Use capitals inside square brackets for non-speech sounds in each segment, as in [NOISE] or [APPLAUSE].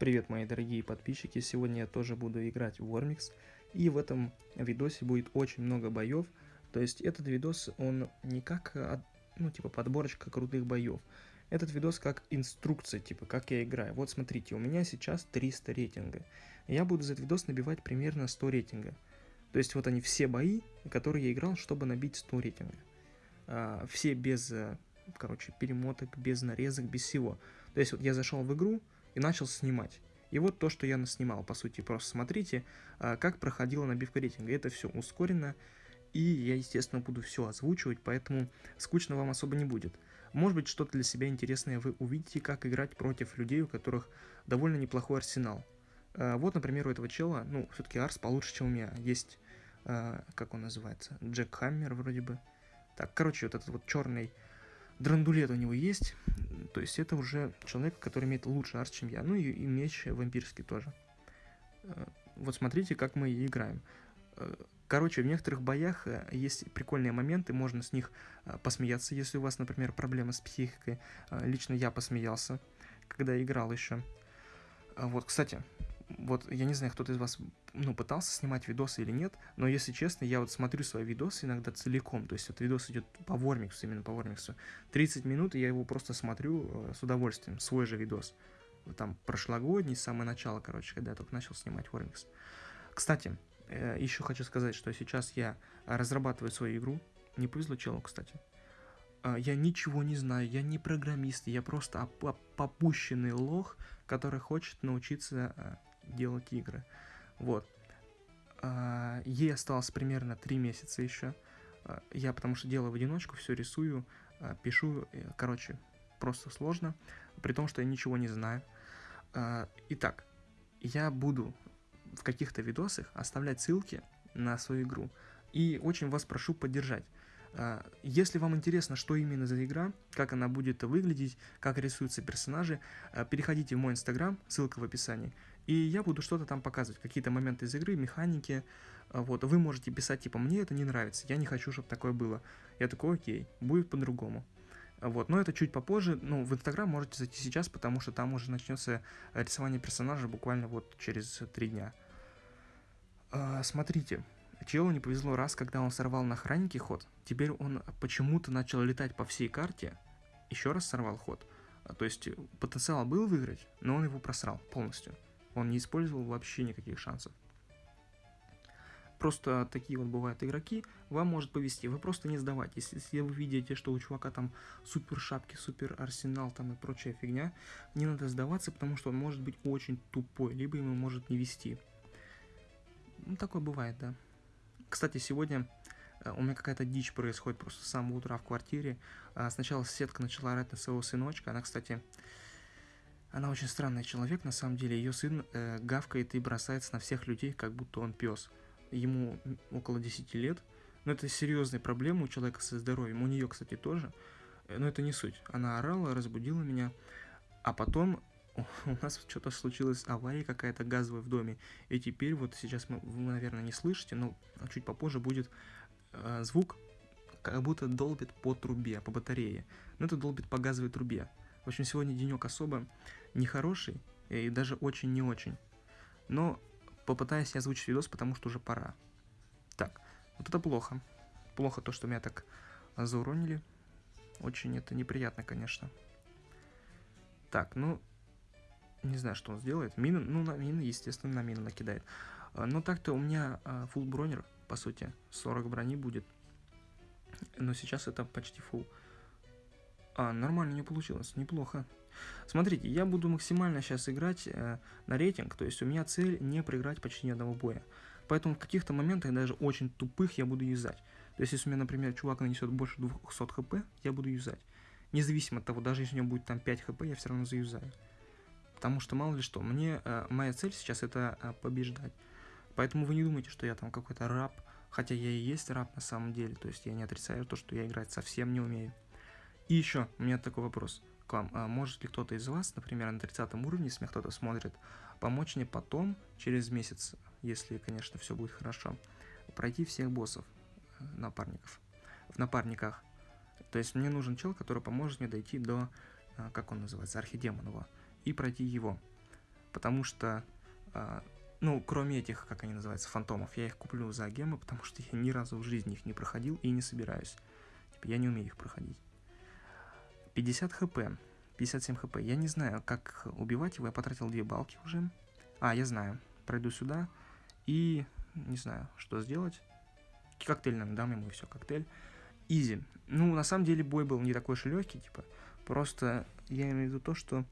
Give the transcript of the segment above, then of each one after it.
Привет, мои дорогие подписчики! Сегодня я тоже буду играть в Warmix, и в этом видосе будет очень много боев. То есть этот видос, он не как, ну, типа, подборочка крутых боев. Этот видос как инструкция, типа, как я играю. Вот смотрите, у меня сейчас 300 рейтинга. Я буду за этот видос набивать примерно 100 рейтинга. То есть вот они все бои, которые я играл, чтобы набить 100 рейтинга. А, все без, э, короче, перемоток, без нарезок, без всего. То есть вот я зашел в игру и начал снимать. И вот то, что я наснимал, по сути, просто смотрите, а, как проходила набивка рейтинга. Это все ускорено, и я, естественно, буду все озвучивать, поэтому скучно вам особо не будет. Может быть, что-то для себя интересное вы увидите, как играть против людей, у которых довольно неплохой арсенал. А, вот, например, у этого чела, ну, все-таки арс получше, чем у меня. Есть, а, как он называется, Джек Хаммер вроде бы. Так, короче, вот этот вот черный драндулет у него есть. То есть это уже человек, который имеет лучше арс, чем я. Ну и, и меч вампирский тоже. Э, вот смотрите, как мы играем. Э, короче, в некоторых боях э, есть прикольные моменты, можно с них посмеяться, если у вас, например, проблемы с психикой. Лично я посмеялся, когда играл еще. Вот, кстати, вот я не знаю, кто-то из вас ну, пытался снимать видосы или нет, но если честно, я вот смотрю свои видосы иногда целиком, то есть вот видос идет по Вормиксу, именно по Вормиксу, 30 минут, и я его просто смотрю э, с удовольствием, свой же видос. Там прошлогодний, с самого начала, короче, когда я только начал снимать Вормикс. Кстати, э, еще хочу сказать, что сейчас я разрабатываю свою игру, не повезло челу, кстати. Э, я ничего не знаю, я не программист, я просто попущенный лох, который хочет научиться делать игры. Вот. А, ей осталось примерно 3 месяца еще. А, я потому что делаю в одиночку, все рисую, а, пишу, э, короче, просто сложно, при том, что я ничего не знаю. Итак, я буду в каких-то видосах оставлять ссылки на свою игру. И очень вас прошу поддержать. Если вам интересно, что именно за игра, как она будет выглядеть, как рисуются персонажи, переходите в мой инстаграм, ссылка в описании, и я буду что-то там показывать, какие-то моменты из игры, механики, а, вот, вы можете писать, типа, мне это не нравится, я не хочу, чтобы такое было. Я такой, окей, будет по-другому. Вот, но это чуть попозже, ну, в Инстаграм можете зайти сейчас, потому что там уже начнется рисование персонажа буквально вот через три дня. смотрите, Челу не повезло раз, когда он сорвал на охраннике ход. Теперь он почему-то начал летать по всей карте, еще раз сорвал ход. А, то есть потенциал был выиграть, но он его просрал полностью. Он не использовал вообще никаких шансов. Просто такие вот бывают игроки, вам может повезти, вы просто не сдавайтесь. Если вы видите, что у чувака там супер шапки, супер арсенал там и прочая фигня, не надо сдаваться, потому что он может быть очень тупой, либо ему может не вести. Ну, такое бывает, да. Кстати, сегодня э, у меня какая-то дичь происходит просто с самого утра в квартире. А, сначала соседка начала орать на своего сыночка. Она, кстати, она очень странный человек, на самом деле. Ее сын э, гавкает и бросается на всех людей, как будто он пес. Ему около 10 лет. Но это серьезная проблема у человека со здоровьем. У нее, кстати, тоже. Э, но это не суть. Она орала, разбудила меня. А потом [LAUGHS] у нас что-то случилось, авария какая-то газовая в доме, и теперь вот сейчас мы, вы, наверное, не слышите, но чуть попозже будет э, звук, как будто долбит по трубе, по батарее. Но это долбит по газовой трубе. В общем, сегодня денек особо нехороший и даже очень не очень. Но попытаюсь я озвучить видос, потому что уже пора. Так, вот это плохо. Плохо то, что меня так зауронили. Очень это неприятно, конечно. Так, ну, не знаю, что он сделает. Мину, ну, на мины, естественно, на мину накидает. А, но так-то у меня а, full бронер, по сути, 40 брони будет. Но сейчас это почти full. А, нормально не получилось, неплохо. Смотрите, я буду максимально сейчас играть э, на рейтинг, то есть у меня цель не проиграть почти ни одного боя. Поэтому в каких-то моментах, даже очень тупых, я буду юзать. То есть если у меня, например, чувак нанесет больше 200 хп, я буду юзать. Независимо от того, даже если у него будет там 5 хп, я все равно заюзаю. Потому что мало ли что, мне э, моя цель сейчас это э, побеждать. Поэтому вы не думайте, что я там какой-то раб, хотя я и есть раб на самом деле, то есть я не отрицаю то, что я играть совсем не умею. И еще, у меня такой вопрос к вам. А может ли кто-то из вас, например, на 30 уровне, если меня кто-то смотрит, помочь мне потом, через месяц, если, конечно, все будет хорошо, пройти всех боссов, э, напарников, в напарниках. То есть мне нужен чел, который поможет мне дойти до, э, как он называется, архидемонова и пройти его. потому что, а, ну, кроме этих, как они называются, фантомов, я их куплю за гемы, потому что я ни разу в жизни их не проходил и не собираюсь. Типа, я не умею их проходить. 50 хп, 57 хп. Я не знаю, как убивать его, я потратил две балки уже. А, я знаю. Пройду сюда и не знаю, что сделать. Коктейль нам дам ему, и все, коктейль. Изи. Ну, на самом деле, бой был не такой уж и легкий, типа. Просто я имею в виду то, что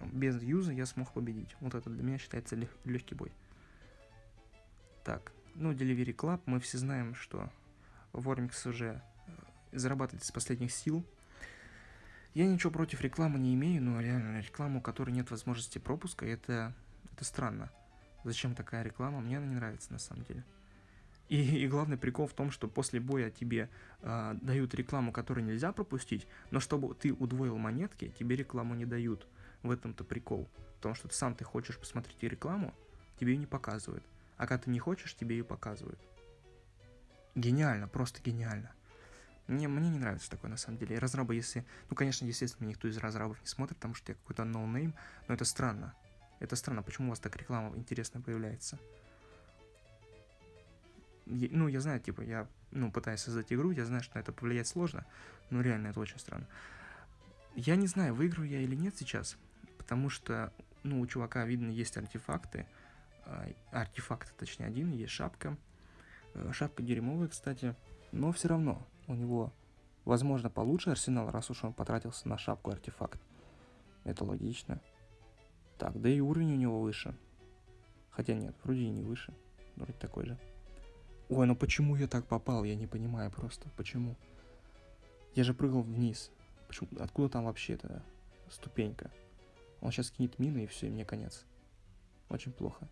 без юза я смог победить. Вот это для меня считается лег легкий бой. Так, ну, Delivery Club, мы все знаем, что Вормикс уже э, зарабатывает из последних сил. Я ничего против рекламы не имею, но реально рекламу, у которой нет возможности пропуска, это, это странно. Зачем такая реклама? Мне она не нравится на самом деле. И, и главный прикол в том, что после боя тебе э, дают рекламу, которую нельзя пропустить, но чтобы ты удвоил монетки, тебе рекламу не дают. В этом-то прикол. Потому что ты сам ты хочешь посмотреть рекламу, тебе ее не показывают. А когда ты не хочешь, тебе ее показывают. Гениально, просто гениально. Мне, мне не нравится такое на самом деле. И разрабы, если... Ну, конечно, естественно, никто из разрабов не смотрит, потому что я какой-то no-name, но это странно. Это странно, почему у вас так реклама интересно появляется ну, я знаю, типа, я, ну, пытаюсь создать игру, я знаю, что на это повлиять сложно, но реально это очень странно. Я не знаю, выиграю я или нет сейчас, потому что, ну, у чувака, видно, есть артефакты, а, артефакт, точнее, один, есть шапка, э, шапка дерьмовая, кстати, но все равно у него, возможно, получше арсенал, раз уж он потратился на шапку артефакт. Это логично. Так, да и уровень у него выше. Хотя нет, вроде и не выше. Вроде такой же. Ой, ну почему я так попал? Я не понимаю просто. Почему? Я же прыгал вниз. Почему? Откуда там вообще эта ступенька? Он сейчас кинет мины и все, и мне конец. Очень плохо.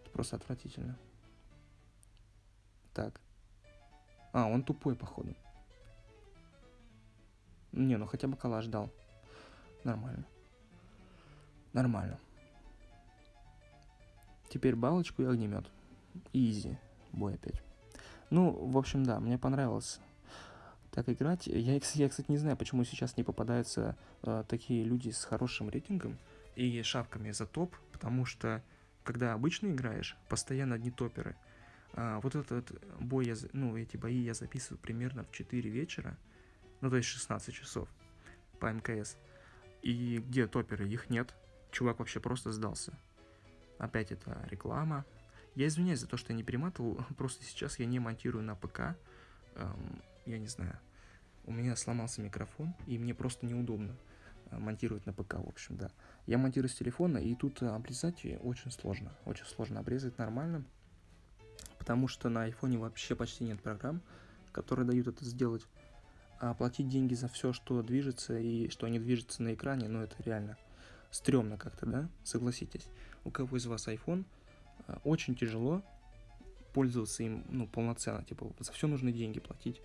Это просто отвратительно. Так. А, он тупой, походу. Не, ну хотя бы калаш дал. Нормально. Нормально. Теперь балочку и огнемет. Изи бой опять. Ну, в общем, да, мне понравилось так играть. Я, я кстати, не знаю, почему сейчас не попадаются э, такие люди с хорошим рейтингом и шапками за топ, потому что, когда обычно играешь, постоянно одни топеры. А, вот этот бой, я, ну, эти бои я записываю примерно в 4 вечера, ну, то есть 16 часов по МКС. И где топеры? Их нет. Чувак вообще просто сдался. Опять это реклама, я извиняюсь за то, что я не перематывал, [LAUGHS] просто сейчас я не монтирую на ПК, эм, я не знаю, у меня сломался микрофон, и мне просто неудобно э, монтировать на ПК, в общем, да. Я монтирую с телефона, и тут обрезать очень сложно, очень сложно обрезать нормально, потому что на айфоне вообще почти нет программ, которые дают это сделать. А оплатить деньги за все, что движется и что не движется на экране, ну это реально стрёмно как-то, да? Согласитесь. У кого из вас iPhone – Э, очень тяжело пользоваться им ну, полноценно, типа за все нужны деньги платить.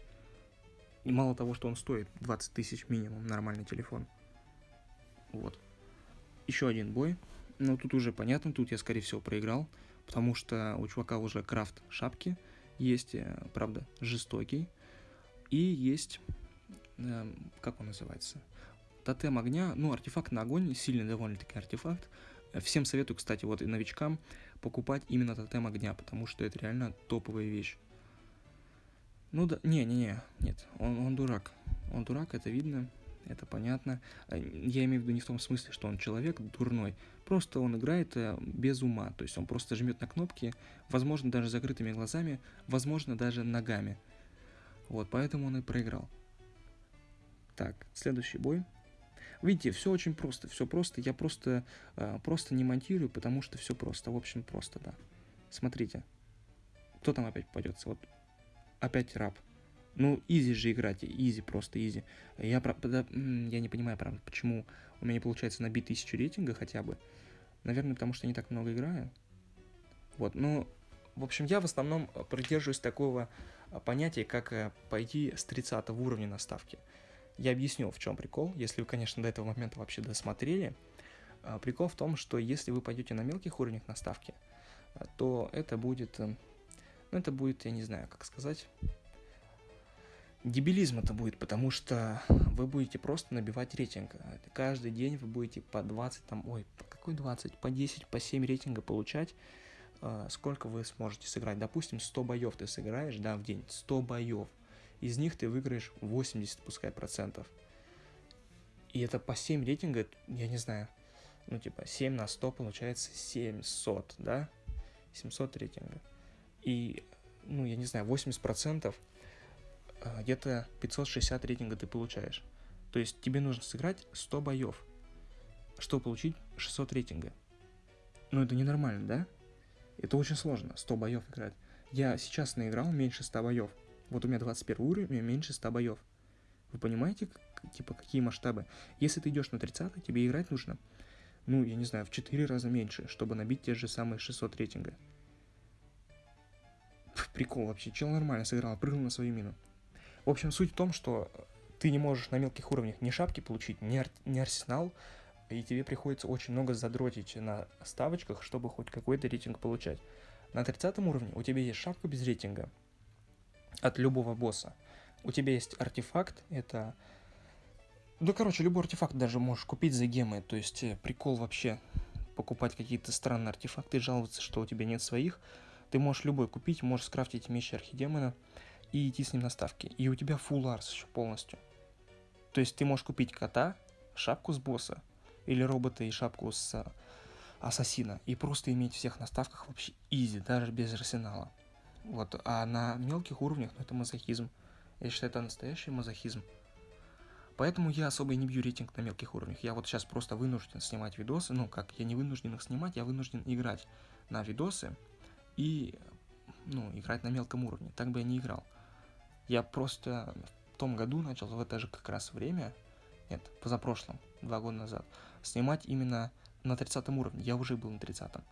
И мало того, что он стоит 20 тысяч минимум, нормальный телефон. Вот. Еще один бой. Но тут уже понятно, тут я, скорее всего, проиграл, потому что у чувака уже крафт шапки есть, э, правда, жестокий, и есть, э, как он называется, тотем огня, ну, артефакт на огонь, сильный довольно-таки артефакт. Всем советую, кстати, вот и новичкам, покупать именно тотем огня, потому что это реально топовая вещь. Ну да, не-не-не, нет, он, он дурак. Он дурак, это видно, это понятно. Э, я имею в виду не в том смысле, что он человек дурной, просто он играет э, без ума, то есть он просто жмет на кнопки, возможно, даже закрытыми глазами, возможно, даже ногами. Вот, поэтому он и проиграл. Так, следующий бой. Видите, все очень просто, все просто. Я просто, э, просто не монтирую, потому что все просто. В общем, просто, да. Смотрите. Кто там опять попадется? Вот опять раб. Ну, easy же играть, easy, просто easy. Я, правда, я не понимаю, правда, почему у меня не получается набить тысячу рейтинга хотя бы. Наверное, потому что не так много играю. Вот, ну, в общем, я в основном придерживаюсь такого понятия, как э, пойти с 30 уровня на ставке. Я объясню, в чем прикол, если вы, конечно, до этого момента вообще досмотрели. Прикол в том, что если вы пойдете на мелких уровнях на ставке, то это будет, э, ну это будет, я не знаю, как сказать, дебилизм это будет, потому что вы будете просто набивать рейтинг. Каждый день вы будете по 20, там, ой, по какой 20, по 10, по 7 рейтинга получать. А, сколько вы сможете сыграть? Допустим, 100 боев ты сыграешь, да, в день, 100 боев. Из них ты выиграешь 80, пускай, процентов. И это по 7 рейтинга, я не знаю, ну, типа, 7 на 100 получается 700, да? 700 рейтинга. И, ну, я не знаю, 80% а, где-то 560 рейтинга ты получаешь. То есть тебе нужно сыграть 100 боев, чтобы получить 600 рейтинга. Ну это ненормально, да? Это очень сложно, 100 боев играть. Я сейчас наиграл меньше 100 боев. Вот у меня 21 уровень, меньше 100 боев. Вы понимаете, типа, какие масштабы? Если ты идешь на 30, тебе играть нужно, ну, я не знаю, в 4 раза меньше, чтобы набить те же самые 600 рейтинга. Прикол вообще, чел нормально сыграл, прыгнул на свою мину. В общем, суть в том, что ты не можешь на мелких уровнях ни шапки получить, ни, ар- ни арсенал, и тебе приходится очень много задротить на ставочках, чтобы хоть какой-то рейтинг получать. На 30 уровне у тебя есть шапка без рейтинга от любого босса. У тебя есть артефакт, это... Ну, короче, любой артефакт даже можешь купить за гемы, то есть э, прикол вообще покупать какие-то странные артефакты жаловаться, что у тебя нет своих. Ты можешь любой купить, можешь скрафтить меч архидемона, и идти с ним на ставки. И у тебя full арс еще полностью. То есть ты можешь купить кота, шапку с босса, или робота и шапку с а, ассасина, и просто иметь всех на ставках вообще изи, даже без арсенала. Вот, а на мелких уровнях, ну это мазохизм. Я считаю, это настоящий мазохизм. Поэтому я особо и не бью рейтинг на мелких уровнях. Я вот сейчас просто вынужден снимать видосы. Ну, как, я не вынужден их снимать, я вынужден играть на видосы и, ну, играть на мелком уровне. Так бы я не играл. Я просто в том году начал, в это же как раз время, нет, позапрошлом, два года назад, снимать именно на 30 уровне. Я уже был на 30 -м.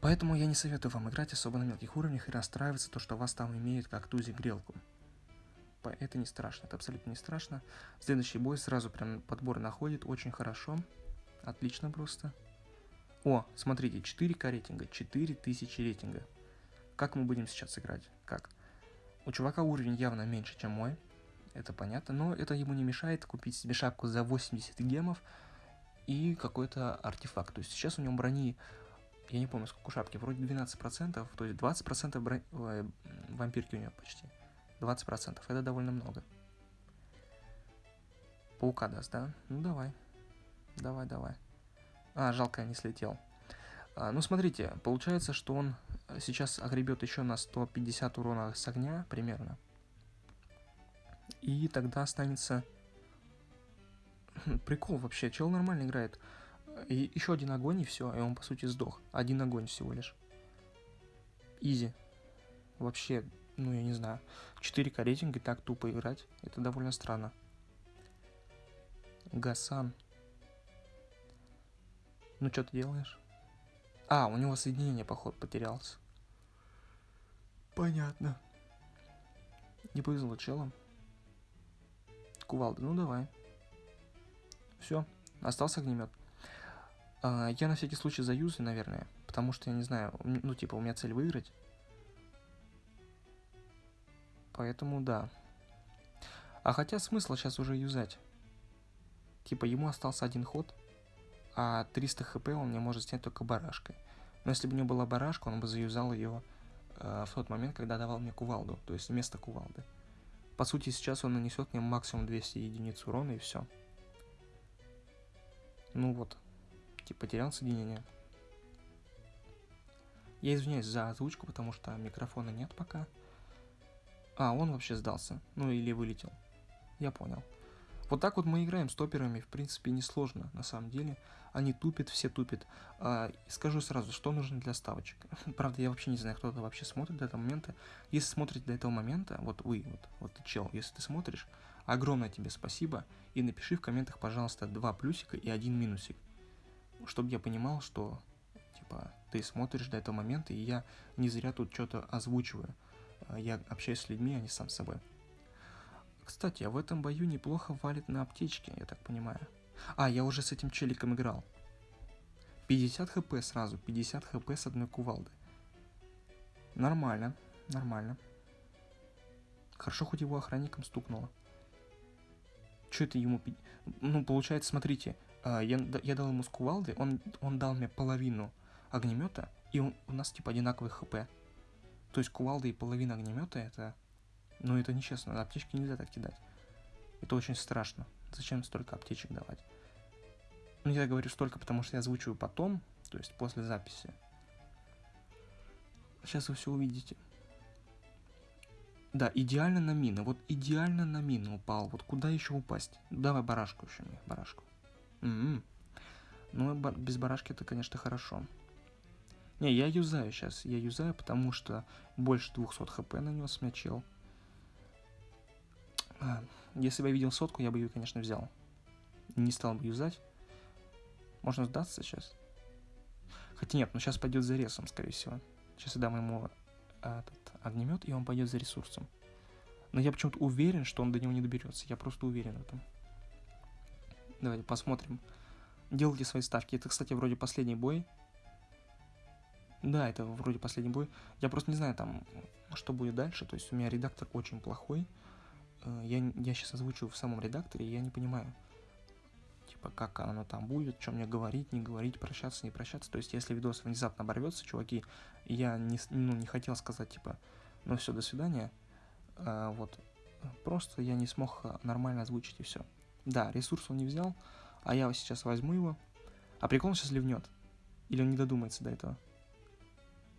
Поэтому я не советую вам играть особо на мелких уровнях и расстраиваться, то, что вас там имеют как тузи-грелку. Это не страшно, это абсолютно не страшно. Следующий бой сразу прям подбор находит, очень хорошо. Отлично просто. О, смотрите, 4к рейтинга, 4000 рейтинга. Как мы будем сейчас играть? Как? У чувака уровень явно меньше, чем мой. Это понятно, но это ему не мешает купить себе шапку за 80 гемов и какой-то артефакт. То есть сейчас у него брони, я не помню, сколько у шапки, вроде 12%, то есть 20% брони, ой, вампирки у него почти. 20%, это довольно много. Паука даст, да? Ну давай. Давай, давай. А, жалко, я не слетел. А, ну смотрите, получается, что он сейчас огребет еще на 150 урона с огня примерно. И тогда останется... [LAUGHS] Прикол вообще, чел нормально играет. И еще один огонь и все, и он по сути сдох. Один огонь всего лишь. Изи. Вообще, ну я не знаю. 4К рейтинг и так тупо играть, это довольно странно. Гасан. Ну что ты делаешь? А, у него соединение, походу, потерялось. Понятно. Не повезло челом. Кувалда, ну давай. Все, остался огнемет. А, я на всякий случай заюзаю, наверное, потому что я не знаю, ну типа у меня цель выиграть. Поэтому да. А хотя смысла сейчас уже юзать. Типа ему остался один ход, а 300 хп он мне может снять только барашкой. Но если бы у него была барашка, он бы заюзал ее в тот момент, когда давал мне кувалду, то есть вместо кувалды. По сути, сейчас он нанесет мне максимум 200 единиц урона и все. Ну вот, типа потерял соединение. Я извиняюсь за озвучку, потому что микрофона нет пока. А, он вообще сдался. Ну или вылетел. Я понял. Вот так вот мы играем с топерами, в принципе, несложно, на самом деле. Они тупят, все тупят. А, скажу сразу, что нужно для ставочек. [LAUGHS] Правда, я вообще не знаю, кто это вообще смотрит до этого момента. Если смотрите до этого момента, вот вы, вот, вот ты чел, если ты смотришь, огромное тебе спасибо. И напиши в комментах, пожалуйста, два плюсика и один минусик. Чтобы я понимал, что, типа, ты смотришь до этого момента, и я не зря тут что-то озвучиваю. А, я общаюсь с людьми, а не сам с собой. Кстати, а в этом бою неплохо валит на аптечке, я так понимаю. А, я уже с этим челиком играл. 50 хп сразу, 50 хп с одной кувалды. Нормально, нормально. Хорошо, хоть его охранником стукнуло. Что это ему... Ну, получается, смотрите, а, я, я дал ему с кувалды, он, он дал мне половину огнемета, и он, у нас типа одинаковый хп. То есть кувалда и половина огнемета это... Ну, это нечестно, аптечки нельзя так кидать. Это очень страшно. Зачем столько аптечек давать? Ну, я говорю столько, потому что я озвучиваю потом, то есть после записи. Сейчас вы все увидите. Да, идеально на мины. Вот идеально на мины упал. Вот куда еще упасть? Давай барашку еще мне, барашку. М-м. Ну, без барашки это, конечно, хорошо. Не, я юзаю сейчас. Я юзаю, потому что больше 200 хп нанес мне чел. А, если бы я видел сотку, я бы ее, конечно, взял. Не стал бы юзать. Можно сдаться сейчас. Хотя нет, но сейчас пойдет за ресом, скорее всего. Сейчас я дам ему этот огнемет, и он пойдет за ресурсом. Но я почему-то уверен, что он до него не доберется. Я просто уверен в этом. Давайте посмотрим. Делайте свои ставки. Это, кстати, вроде последний бой. Да, это вроде последний бой. Я просто не знаю там, что будет дальше. То есть у меня редактор очень плохой. Э, я, я сейчас озвучу в самом редакторе, и я не понимаю, типа, как оно там будет, что мне говорить, не говорить, прощаться, не прощаться. То есть, если видос внезапно оборвется, чуваки, я не, ну, не хотел сказать, типа, ну все, до свидания. А, вот, просто я не смог нормально озвучить и все. Да, ресурс он не взял, а я сейчас возьму его. А прикол он сейчас ливнет. Или он не додумается до этого.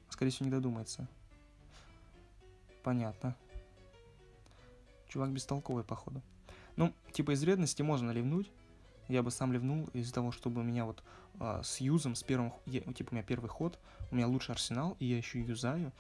Скорее всего, не додумается. Понятно. Чувак бестолковый, походу. Ну, типа из вредности можно ливнуть. Я бы сам ливнул из-за того, чтобы у меня вот а, с юзом, с первым, я, типа у меня первый ход, у меня лучший арсенал, и я еще юзаю.